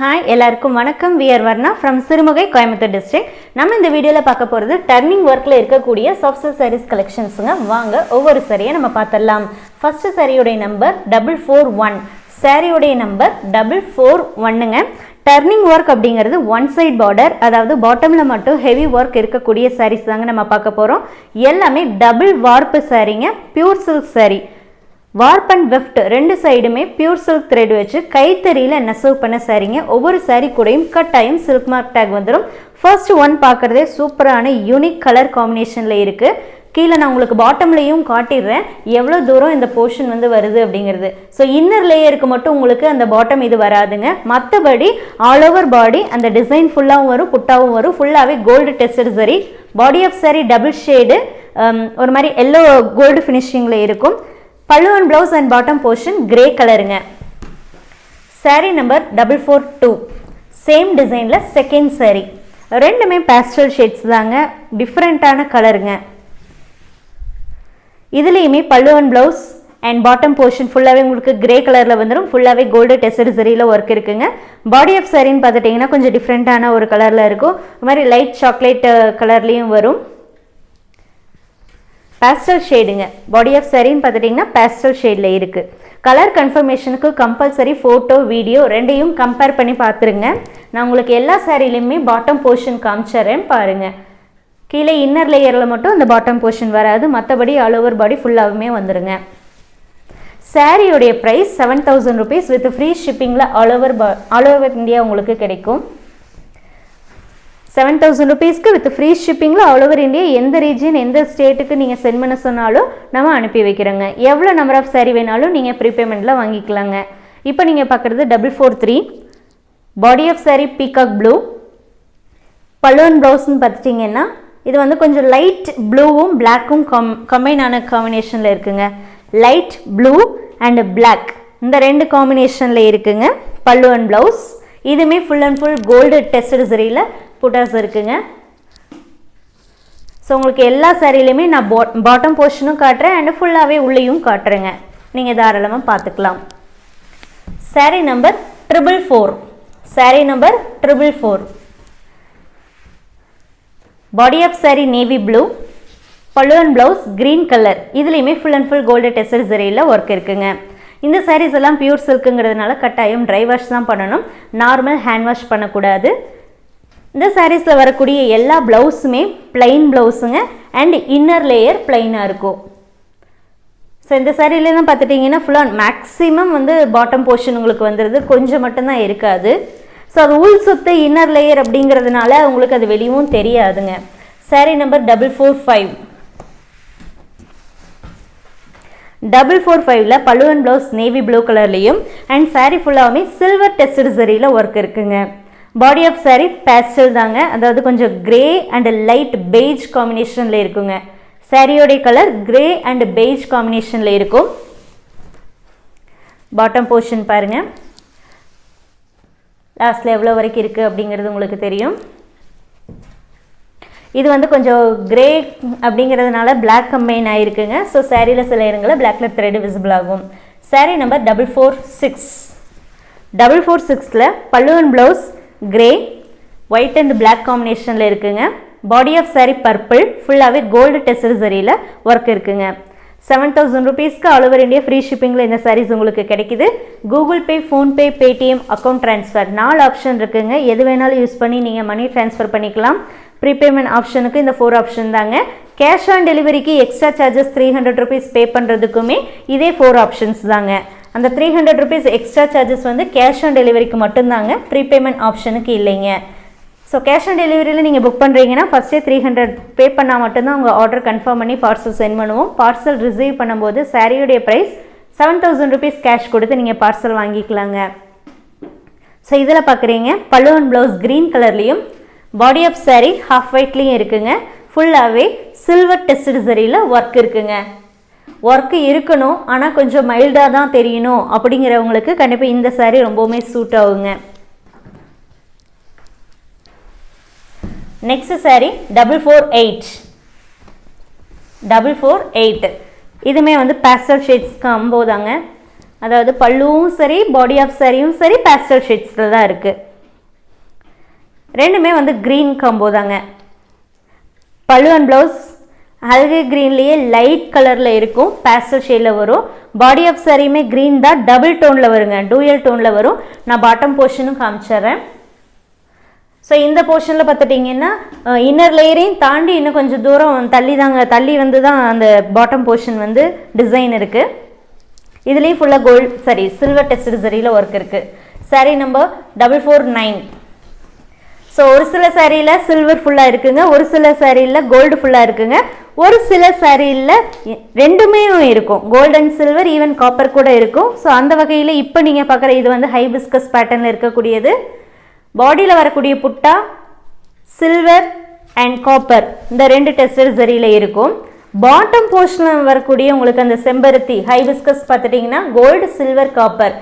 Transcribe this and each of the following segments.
Hi எல்லாருக்கும் வணக்கம். We're Varna from Sirumugai Coimbatore district நம்ம இந்த வீடியோவில் பார்க்க போகிறது டர்னிங் ஒர்க்கில் இருக்கக்கூடிய சாஃப்ட்வேர் சாரீஸ் கலெக்ஷன்ஸுங்க வாங்க ஒவ்வொரு சரியை நம்ம பார்த்துடலாம். ஃபஸ்ட்டு சாரியோடைய நம்பர் டபுள் ஃபோர் ஒன் சாரியுடைய நம்பர் டபுள் ஃபோர் ஒன்னுங்க டர்னிங் ஒர்க் அப்படிங்கிறது ஒன் சைட் பார்டர் அதாவது பாட்டமில் மட்டும் ஹெவி ஒர்க் இருக்கக்கூடிய சாரீஸ் தாங்க நம்ம பார்க்க போகிறோம் எல்லாமே double warp சாரீங்க pure silk sari warp and weft ரெண்டு சைடுமே பியூர் சில்க் த்ரெட் வச்சு கைத்தறியில் நெசவு பண்ண சாரீங்க ஒவ்வொரு சாரீ கூடையும் கட்டாயம் சில்க் மார்க் டேக் வந்துடும் ஃபர்ஸ்ட் ஒன் பார்க்குறதே சூப்பரான யூனிக் கலர் காம்பினேஷனில் இருக்குது கீழே நான் உங்களுக்கு பாட்டம்லேயும் காட்டிடுறேன். எவ்வளோ தூரம் இந்த போர்ஷன் வந்து வருது அப்படிங்கிறது. ஸோ இன்னர் லேயருக்கு மட்டும் உங்களுக்கு அந்த பாட்டம் இது வராதுங்க. மற்றபடி ஆல் ஓவர் பாடி அந்த டிசைன் ஃபுல்லாகவும் வரும் புட்டாவும் வரும். ஃபுல்லாகவே கோல்டு டெஸ்டட் சரி body of sari double shade ஒரு மாதிரி எல்லோ கோல்டு ஃபினிஷிங்கில் இருக்கும். Pallu and blouse and bottom portion grey கலருங்க sari number double four two same டிசைனில் செகண்ட் saree. ரெண்டுமே பேஸ்டல் ஷேட்ஸ் தாங்க. டிஃப்ரெண்ட்டான கலருங்க இதுலேயுமே pallu and blouse and bottom portion ஃபுல்லாகவே உங்களுக்கு கிரே கலரில் வந்துடும் ஃபுல்லாகவே கோல்டு டெசரி சரியில் ஒர்க் இருக்குங்க. பாடி ஆஃப் சாரின்னு பார்த்துட்டிங்கன்னா கொஞ்சம் டிஃப்ரெண்ட்டான ஒரு கலரில் இருக்கும். இது மாதிரி லைட் சாக்லேட் கலர்லேயும் வரும். பேஸ்டல் ஷேடுங்க பாடி ஆஃப் சரின்னு பார்த்துட்டிங்கன்னா பேஸ்டல் ஷேடில் இருக்குது கலர் கன்ஃபர்மேஷனுக்கு கம்பல்சரி ஃபோட்டோ வீடியோ ரெண்டையும் கம்பேர் பண்ணி பார்த்துருங்க. நான் உங்களுக்கு எல்லா சேரீலையுமே பாட்டம் போர்ஷன் காமிச்சிட்றேன் பாருங்கள் கீழே இன்னர் லேயரில் மட்டும் அந்த பாட்டம் போர்ஷன் வராது. மற்றபடி ஆல் ஓவர் பாடி ஃபுல்லாகவுமே வந்துடுங்க சாரியோடைய price seven thousand rupees with free ஷிப்பிங்கில் all over பா ஆல் ஓவர் இந்தியா உங்களுக்கு கிடைக்கும். செவன் தௌசண்ட் ருபீஸ்க்கு வித் ஃப்ரீ ஷிப்பிங்கில் ஆல் ஓவர் இந்தியா எந்த ரீஜன் எந்த ஸ்டேட்டுக்கு நீங்கள் சென்ட் பண்ண சொன்னாலும் நம்ம அனுப்பி வைக்கிறோங்க. எவ்வளோ நம்பர் ஆஃப் சாரி வேணாலும் நீங்கள் ப்ரீபேமெண்ட்டில் வாங்கிக்கலாங்க. இப்போ நீங்கள் பார்க்குறது double four three body of sari peacock blue balloon ப்ளவுஸ்ன்னு பார்த்துட்டிங்கன்னா இது வந்து கொஞ்சம் லைட் ப்ளூவும் பிளாக்கும் கம் கம்பைன் ஆன காம்பினேஷனில் இருக்குங்க. லைட் ப்ளூ அண்ட் பிளாக் இந்த ரெண்டு காம்பினேஷனில் இருக்குங்க. பல்லு அண்ட் ப்ளவுஸ் இதுவுமே full and full gold tested சரியில் புட்டாஸ் இருக்குங்க. ஸோ உங்களுக்கு எல்லா சாரிலையுமே நான் பா பாட்டம் போர்ஷனும் காட்டுறேன் அண்ட் ஃபுல்லாகவே உள்ளேயும் காட்டுறேங்க. நீங்கள் தாராளமாக பார்த்துக்கலாம். Sari number triple four sari number triple four body of sari navy blue pallu and blouse green colour இதுலேயுமே full and full gold tested சரியில் work இருக்குங்க. இந்த சாரீஸ் எல்லாம் பியூர் சில்க்குங்கிறதுனால கட்டாயம் ட்ரை வாஷ் தான் பண்ணணும். நார்மல் ஹேண்ட் வாஷ் பண்ணக்கூடாது. இந்த சாரீஸில் வரக்கூடிய எல்லா ப்ளவுஸுமே பிளைன் ப்ளவுஸுங்க அண்ட் இன்னர் லேயர் பிளைனாக இருக்கும். ஸோ இந்த சாரீலாம் பார்த்துட்டிங்கன்னா ஃபுல்லாக மேக்ஸிமம் வந்து பாட்டம் போர்ஷன் உங்களுக்கு வந்துடுது கொஞ்சம் மட்டும்தான் இருக்காது. ஸோ அது உள் சுத்து இன்னர் லேயர் அப்படிங்கிறதுனால உங்களுக்கு அது வெளியவும் தெரியாதுங்க. Sari number double four five double four ஃபைவ்ல பழுவன் ப்ளவுஸ் நேவி ப்ளூ கலர்லேயும் அண்ட் சாரீ ஃபுல்லாகவுமே சில்வர் டெஸ்டட் சரியில் ஒர்க் இருக்குங்க. பாடி ஆஃப் சாரீ பேஸ்டல் தாங்க. அதாவது கொஞ்சம் கிரே அண்ட் லைட் பெய்ஜ் காம்பினேஷனில் இருக்குங்க. சாரியோடைய கலர் கிரே அண்ட் பெய்ஜ் காம்பினேஷனில் இருக்கும். பாட்டம் போர்ஷன் பாருங்கள் லாஸ்ட்டில் எவ்வளோ வரைக்கும் இருக்குது அப்படிங்கிறது உங்களுக்கு தெரியும். இது வந்து கொஞ்சம் கிரே அப்படிங்கிறதுனால பிளாக் கம்பைன் ஆகிருக்குங்க ஸோ சாரியில் சில இடங்களில் பிளாக்ல த்ரெட் விசிபிள் ஆகும். Sari number double four six double four சிக்ஸில் பல்லுவன் and blouse grey white and black காம்பினேஷனில் இருக்குங்க. பாடி ஆஃப் சாரீ பர்பிள் ஃபுல்லாகவே கோல்டு டெஸ்டர் சரியில் ஒர்க் இருக்குங்க. செவன் தௌசண்ட் ருபீஸ்க்கு ஆல் ஓவர் இந்தியா ஃப்ரீ ஷிப்பிங்கில் இந்த சாரீஸ் உங்களுக்கு கிடைக்குது. Google Pay PhonePe Paytm account transfer நாலு ஆப்ஷன் இருக்குங்க. எது வேணாலும் யூஸ் பண்ணி நீங்கள் மணி ட்ரான்ஸ்ஃபர் பண்ணிக்கலாம். ப்ரீபேமெண்ட் ஆப்ஷனுக்கு இந்த ஃபோர் ஆப்ஷன் தாங்க. கேஷ் ஆன் டெலிவரிக்கு extra charges three hundred rupees pay பண்ணுறதுக்குமே இதே ஃபோர் ஆப்ஷன்ஸ் தாங்க. அந்த three hundred rupees extra charges வந்து கேஷ் ஆன் டெலிவரிக்கு மட்டும்தாங்க. ப்ரீபேமெண்ட் ஆப்ஷனுக்கு இல்லைங்க. ஸோ கேஷ் ஆன் டெலிவரியில் நீங்கள் புக் பண்ணுறீங்கன்னா ஃபஸ்ட்டே த்ரீ ஹண்ட்ரட் பே பண்ணால் மட்டும்தான் உங்கள் ஆர்டர் கன்ஃபார்ம் பண்ணி பார்சல் சென்ட் பண்ணுவோம். பார்சல் ரிசீவ் பண்ணும்போது சாரியுடைய price seven thousand rupees cash கொடுத்து நீங்கள் பார்சல் வாங்கிக்கலாங்க. ஸோ இதில் பார்க்குறீங்க பல்லு அண்ட் ப்ளவுஸ் க்ரீன் கலர்லேயும் பாடி ஆஃப் சாரீ ஹாஃப் ஒயிட்லேயும் இருக்குங்க. ஃபுல்லாகவே சில்வர் டெஸ்ட் சரியில் ஒர்க் இருக்குங்க. ஒர்க்கு இருக்கணும் ஆனால் கொஞ்சம் மைல்டாக தான் தெரியணும் அப்படிங்கிறவங்களுக்கு கண்டிப்பாக இந்த சாரீ ரொம்பவுமே சூட் ஆகுங்க. Next sari double four eight double four eight இதுவுமே வந்து பேஸ்டல் ஷேட்ஸ் காம்போதாங்க அதாவது பல்லுவும் சரி பாடி ஆஃப் சாரியும் சரி பேஸ்டல் ஷேட்ஸில் தான் இருக்குது ரெண்டுமே வந்து க்ரீன் காம்போ தாங்க பல்லு அண்ட் ப்ளவுஸ் அல்கே க்ரீன்லேயே லைட் கலரில் இருக்கும் பேஸ்டல் ஷேடில் வரும். பாடி ஆஃப் சாரியுமே க்ரீன் தான் டபுள் டோனில் வருங்க. டூயல் டோனில் வரும். நான் பாட்டம் போர்ஷனும் காமிச்சிட்றேன். ஸோ இந்த போர்ஷனில் பார்த்துட்டிங்கன்னா இன்னர் லேயரையும் தாண்டி இன்னும் கொஞ்சம் தூரம் தள்ளி தாங்க தள்ளி வந்து தான் அந்த பாட்டம் போர்ஷன் வந்து டிசைன் இருக்குது இதுலேயும் ஃபுல்லாக கோல்ட் சாரி சில்வர் டெஸ்ட் சரியில் ஒர்க் இருக்குது sari number double four nine so ஒரு சில சாரியில் சில்வர் ஃபுல்லாக இருக்குங்க ஒரு சில சாரியில் கோல்டு ஃபுல்லாக இருக்குங்க. ஒரு சில சாரியில் ரெண்டுமே இருக்கும். கோல்டன் சில்வர் ஈவன் காப்பர் கூட இருக்கும். ஸோ அந்த வகையில் இப்போ நீங்கள் பார்க்குற இது வந்து ஹைபிஸ்கஸ் பேட்டர்னில் இருக்கக்கூடியது. பாடியில் வரக்கூடிய புட்டா சில்வர் அண்ட் காப்பர் இந்த ரெண்டு டெஸ்டர் சரியில் இருக்கும். பாட்டம் போர்ஷனில் வரக்கூடிய உங்களுக்கு அந்த செம்பருத்தி ஹைபிஸ்கஸ் பார்த்துட்டிங்கன்னா கோல்டு சில்வர் காப்பர்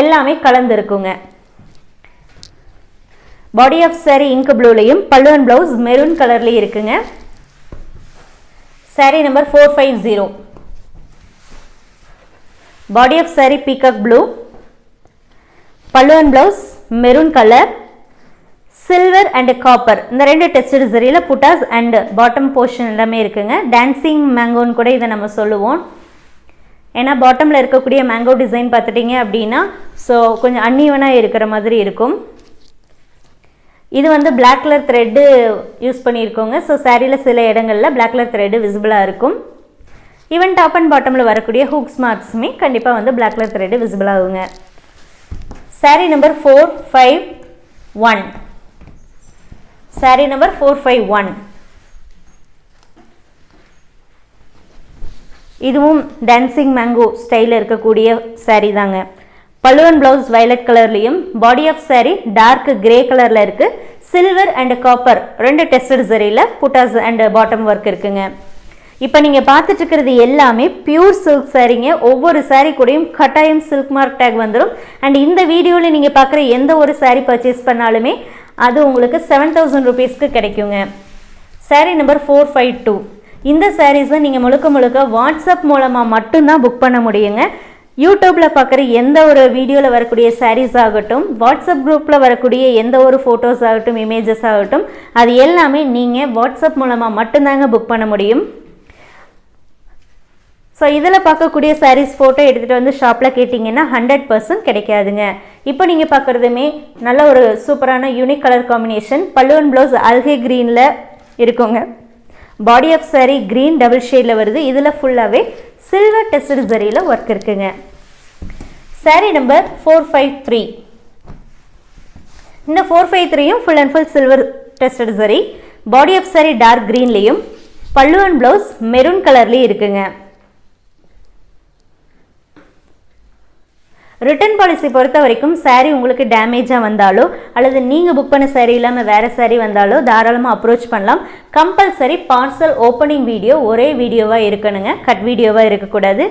எல்லாமே கலந்துருக்குங்க. பாடி ஆஃப் சாரி இங்க் ப்ளூலையும் பல்லு அண்ட் ப்ளவுஸ் மெரூன் கலர்லேயும் இருக்குங்க. Sari number four five zero body of sari peacock blue pallu and blouse maroon colour silver and copper இந்த ரெண்டு டெஸ்டட் சரியில் புட்டாஸ் அண்ட் பாட்டம் போர்ஷன் எல்லாமே இருக்குங்க. டான்சிங் மேங்கோன்னு கூட இதை நம்ம சொல்லுவோம். ஏன்னா பாட்டமில் இருக்கக்கூடிய மேங்கோ டிசைன் பார்த்துட்டிங்க அப்படின்னா ஸோ கொஞ்சம் அன்னீவனாக இருக்கிற மாதிரி இருக்கும். இது வந்து பிளாக் கலர் த்ரெட்டு யூஸ் பண்ணியிருக்கோங்க. ஸோ சாரியில் சில இடங்களில் பிளாக் கலர் த்ரெட்டு விசிபிளாக இருக்கும். ஈவன் டாப் அண்ட் பாட்டமில் வரக்கூடிய ஹூக்ஸ் மார்க்ஸுமே கண்டிப்பாக வந்து பிளாக் கலர் த்ரெட்டு விசிபிள் ஆகுங்க. Sari number four five one sari number four five one இதுவும் டான்சிங் மேங்கோ ஸ்டைலில் இருக்கக்கூடிய சாரீ தாங்க. பல்லுவன் blouse violet கலர்லையும் body of sari dark grey கலரில் இருக்குது சில்வர் அண்ட் காப்பர் ரெண்டு டெஸ்டட் சரியில் புட்டாஸ் அண்ட் பாட்டம் ஒர்க் இருக்குங்க. இப்போ நீங்கள் பார்த்துட்டு இருக்கிறது எல்லாமே பியூர் சில்க் சாரீங்க ஒவ்வொரு சாரீ கூடயும் கட்டாயம் சில்க் மார்க் டேக் வந்துடும் அண்ட் இந்த வீடியோவில் நீங்கள் பார்க்குற எந்த ஒரு சாரீ பர்ச்சேஸ் பண்ணாலுமே அது உங்களுக்கு செவன் தௌசண்ட் ருபீஸ்க்கு கிடைக்குங்க. Sari number four five two இந்த சாரீஸை நீங்கள் முழுக்க முழுக்க வாட்ஸ்அப் மூலமாக மட்டும்தான் புக் பண்ண முடியுங்க. யூடியூப்பில் பார்க்குற எந்த ஒரு வீடியோவில் வரக்கூடிய சாரீஸ் ஆகட்டும் வாட்ஸ்அப் குரூப்பில் வரக்கூடிய எந்த ஒரு ஃபோட்டோஸ் ஆகட்டும் இமேஜஸ் ஆகட்டும் அது எல்லாமே நீங்கள் வாட்ஸ்அப் மூலமாக மட்டும்தாங்க புக் பண்ண முடியும். ஸோ இதில் பார்க்கக்கூடிய சாரீஸ் ஃபோட்டோ எடுத்துகிட்டு வந்து ஷாப்பில் கேட்டிங்கன்னா ஹண்ட்ரட் பர்சன்ட் கிடைக்காதுங்க. இப்போ நீங்கள் பார்க்குறதுமே நல்ல ஒரு சூப்பரான யூனிக் கலர் காம்பினேஷன் பல்லுவன் ப்ளவுஸ் அல்கே க்ரீனில் இருக்குங்க. Body of sari green double ஷேடில் வருது. இதில் ஃபுல்லாகவே சில்வர் டெஸ்ட் ஜரியில் ஒர்க் இருக்குங்க sari number four five three இந்த ஃபோர் ஃபைவ் த்ரீயும் full and full silver tested சரி பாடி ஆஃப் சாரி டார்க் க்ரீன்லேயும் பல்லு அண்ட் ப்ளவுஸ் மெரூன் கலர்லேயும் இருக்குங்க. ரிட்டர்ன் பாலிசி பொறுத்த வரைக்கும் சாரீ உங்களுக்கு டேமேஜாக வந்தாலோ அல்லது நீங்கள் புக் பண்ண சாரீ இல்லாமல் வேறு சாரீ வந்தாலோ தாராளமாக அப்ரோச் பண்ணலாம். கம்பல்சரி பார்சல் ஓப்பனிங் வீடியோ ஒரே வீடியோவாக இருக்கணுங்க. கட் வீடியோவாக இருக்கக்கூடாது.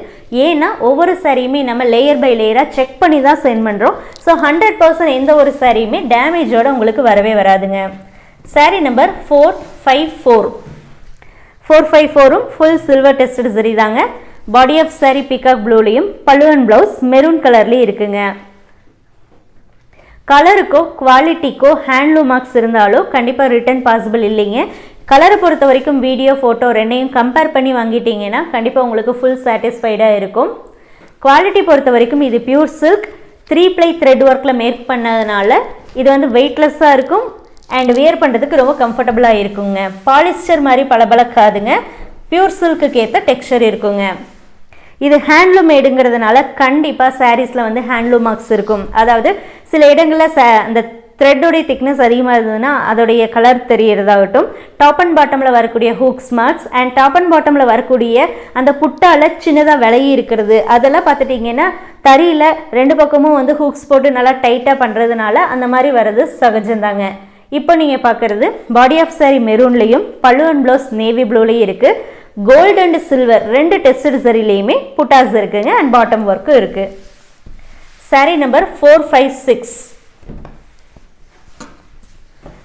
ஏன்னா ஒவ்வொரு சாரியுமே நம்ம லேயர் பை லேயராக செக் பண்ணி தான் சென்ட் பண்ணுறோம் ஸோ ஹண்ட்ரட் பர்சன்ட் எந்த ஒரு சாரியுமே டேமேஜோட உங்களுக்கு வரவே வராதுங்க. Sari number four five four four five ஃபோரும் full silver tested சரி தாங்க. பாடி ஆஃப் சாரி பிகாக் ப்ளூலையும் பல்லுவன் ப்ளவுஸ் மெரூன் கலர்லேயும் இருக்குங்க. கலருக்கோ குவாலிட்டிக்கோ ஹேண்ட்லூம் மார்க்ஸ் இருந்தாலும் கண்டிப்பாக ரிட்டர்ன் பாசிபிள் இல்லைங்க. கலரை பொறுத்த வரைக்கும் வீடியோ ஃபோட்டோ ரெண்டையும் கம்பேர் பண்ணி வாங்கிட்டீங்கன்னா கண்டிப்பாக உங்களுக்கு ஃபுல் சாட்டிஸ்ஃபைடாக இருக்கும். குவாலிட்டி பொறுத்த வரைக்கும் இது pure silk three ply thread ஒர்க்கில் மேக் பண்ணதுனால இது வந்து வெயிட்லெஸ்ஸாக இருக்கும் அண்ட் வியர் பண்ணுறதுக்கு ரொம்ப கம்ஃபர்டபுளாக இருக்குங்க. பாலிஸ்டர் மாதிரி பளபளக்காதுங்க. பியூர் சில்க்குக்கு ஏற்ற டெக்ஸ்டர் இருக்குங்க. இது ஹேண்ட்லூம் மேடுங்கிறதுனால கண்டிப்பாக சாரீஸில் வந்து ஹேண்ட்லூம் மார்க்ஸ் இருக்கும். அதாவது சில இடங்களில் ச அந்த த்ரெட்டோடைய திக்னஸ் அதிகமாக இருந்ததுன்னா அதோடைய கலர் தெரியறதாகட்டும். டாப் அண்ட் பாட்டமில் வரக்கூடிய hooks marks and top and பாட்டமில் வரக்கூடிய அந்த புட்டால் சின்னதாக விலகி இருக்கிறது. அதெல்லாம் பார்த்துட்டிங்கன்னா தறியில் ரெண்டு பக்கமும் வந்து ஹூக்ஸ் போட்டு நல்லா டைட்டாக பண்ணுறதுனால அந்த மாதிரி வர்றது சகஜம்தாங்க. இப்போ நீங்கள் பார்க்குறது பாடி ஆஃப் சாரி மெரூன்லேயும் பல்லு அண்ட் ப்ளவுஸ் நேவி ப்ளூலேயும் இருக்குது கோல்டு அண்ட் சில்வர் ரெண்டு டெஸ்ட் சரிலையுமே புட்டாஸ் இருக்குங்க அண்ட் பாட்டம் ஒர்க்கும் இருக்குது sari number four five six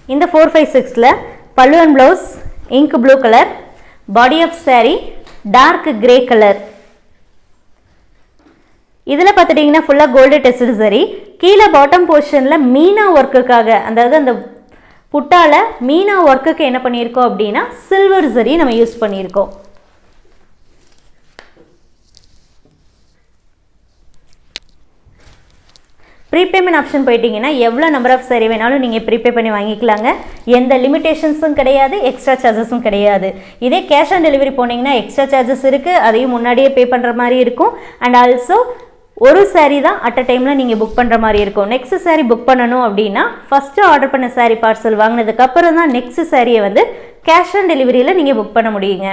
இந்த ஃபோர் ஃபைவ் சிக்ஸில் pallu and blouse ink blue colour body of sari dark grey colour இதில் பார்த்துட்டிங்கன்னா ஃபுல்லாக கோல்டு டெஸ்ட் சரி. கீழே பாட்டம் போர்ஷனில் மீனா ஒர்க்குக்காக அதாவது அந்த புட்டால மீனா ஒர்க்குக்கு என்ன பண்ணியிருக்கோம் அப்படின்னா சில்வர் சரி நம்ம யூஸ் பண்ணியிருக்கோம். ப்ரீபேமெண்ட் ஆப்ஷன் போயிட்டீங்கன்னா எவ்வளோ நம்பர் ஆஃப் சரி வேணாலும் நீங்கள் ப்ரீபே பண்ணி வாங்கிக்கலாங்க. எந்த லிமிடேஷன்ஸும் கிடையாது எக்ஸ்ட்ரா சார்ஜஸும் கிடையாது. இதே கேஷ் ஆன் டெலிவரி போனீங்கன்னா எக்ஸ்ட்ரா சார்ஜஸ் இருக்குது அதையும் முன்னாடியே பே பண்ணுற மாதிரி இருக்கும். அண்ட் ஆல்சோ ஒரு சாரீ தான் அட் அ டைமில் நீங்கள் புக் பண்ணுற மாதிரி இருக்கும். நெக்ஸ்ட் சாரீ புக் பண்ணணும் அப்படின்னா ஃபஸ்ட்டு ஆர்டர் பண்ண சாரீ பார்சல் வாங்கினதுக்கப்புறம் தான் நெக்ஸ்ட் சாரியை வந்து கேஷ் ஆன் டெலிவரியில் நீங்கள் புக் பண்ண முடியுங்க.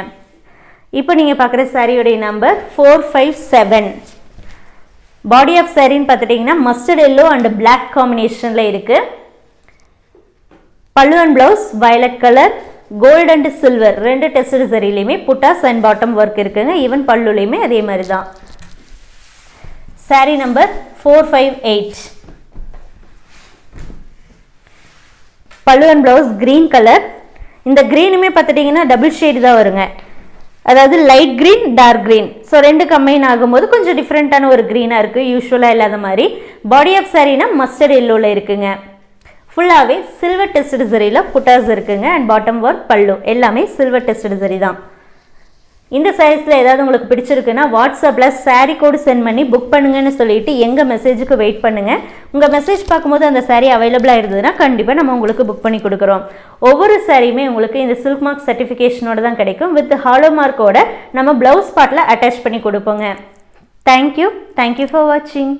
இப்போ நீங்கள் பார்க்குற சாரியோடைய number four five seven body of சாரின்னு பார்த்துட்டிங்கன்னா மஸ்டர்ட் எல்லோ அண்ட் பிளாக் காம்பினேஷனில் இருக்குது pallu and blouse violet colour gold and silver ரெண்டு டெஸ்ட் சரிலையுமே புட்டாஸ் அண்ட் பாட்டம் ஒர்க் இருக்குங்க. ஈவன் பல்லுலையுமே அதே மாதிரி தான். Sari number four five eight pallu and blouse green colour இந்த க்ரீனுமே பார்த்துட்டிங்கன்னா டபுள் ஷேடு தான் வருங்க. அதாவது light green dark green so ரெண்டு கம்பைன் ஆகும்போது கொஞ்சம் டிஃப்ரெண்ட்டான ஒரு க்ரீனாக இருக்குது யூஸ்வலாக இல்லாத மாதிரி. பாடி ஆஃப் சாரீனா மஸ்டர்ட் எல்லோவில் இருக்குங்க. ஃபுல்லாகவே சில்வர் டெஸ்ட் சரியில் புட்டாஸ் இருக்குங்க. அண்ட் பாட்டம் ஒர்க் பல்லு. எல்லாமே சில்வர் டெஸ்ட் சரி தான். இந்த சைஸில் ஏதாவது உங்களுக்கு பிடிச்சிருக்குன்னா வாட்ஸ்அப்பில் saree கோடு சென்ட் பண்ணி புக் பண்ணுங்கன்னு சொல்லிட்டு எங்கள் மெசேஜுக்கு வெயிட் பண்ணுங்கள் உங்கள் மெசேஜ் பார்க்கும்போது அந்த saree அவைலபிளாக இருந்ததுன்னா கண்டிப்பாக நம்ம உங்களுக்கு புக் பண்ணி கொடுக்குறோம். ஒவ்வொரு சாரியுமே உங்களுக்கு இந்த சில்க் மார்க் சர்டிஃபிகேஷனோட தான் கிடைக்கும். வித் ஹாலோ மார்க்கோட நம்ம ப்ளவுஸ் பார்ட்டில் அட்டாச் பண்ணி கொடுப்போங்க. தேங்க்யூ தேங்க்யூ ஃபார் வாட்சிங்